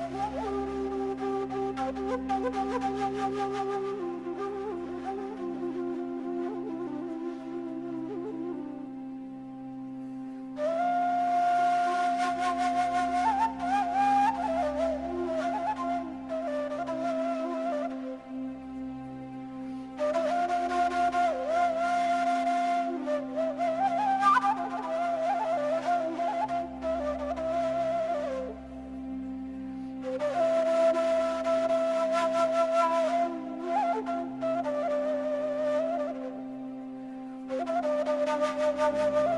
Oh, my God. Thank you.